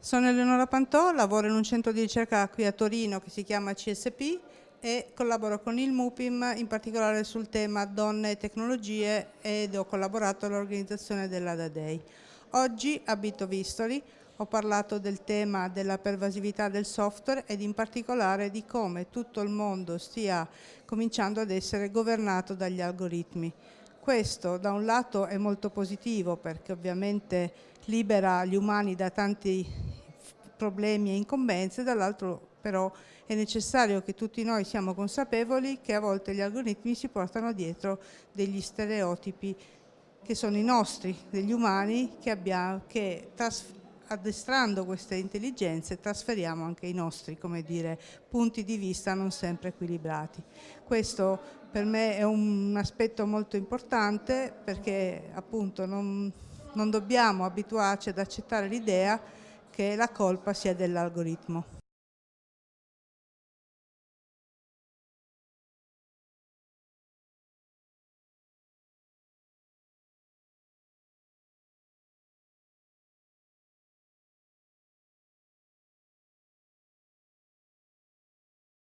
Sono Eleonora Pantò, lavoro in un centro di ricerca qui a Torino che si chiama CSP e collaboro con il MUPIM in particolare sul tema donne e tecnologie ed ho collaborato all'organizzazione dell'ADA Day. Oggi abito Vistoli, ho parlato del tema della pervasività del software ed in particolare di come tutto il mondo stia cominciando ad essere governato dagli algoritmi. Questo da un lato è molto positivo perché ovviamente libera gli umani da tanti problemi e incombenze, dall'altro però è necessario che tutti noi siamo consapevoli che a volte gli algoritmi si portano dietro degli stereotipi che sono i nostri, degli umani, che, abbiamo, che addestrando queste intelligenze trasferiamo anche i nostri dire, punti di vista non sempre equilibrati. Questo per me è un aspetto molto importante perché appunto non, non dobbiamo abituarci ad accettare l'idea che la colpa sia dell'algoritmo.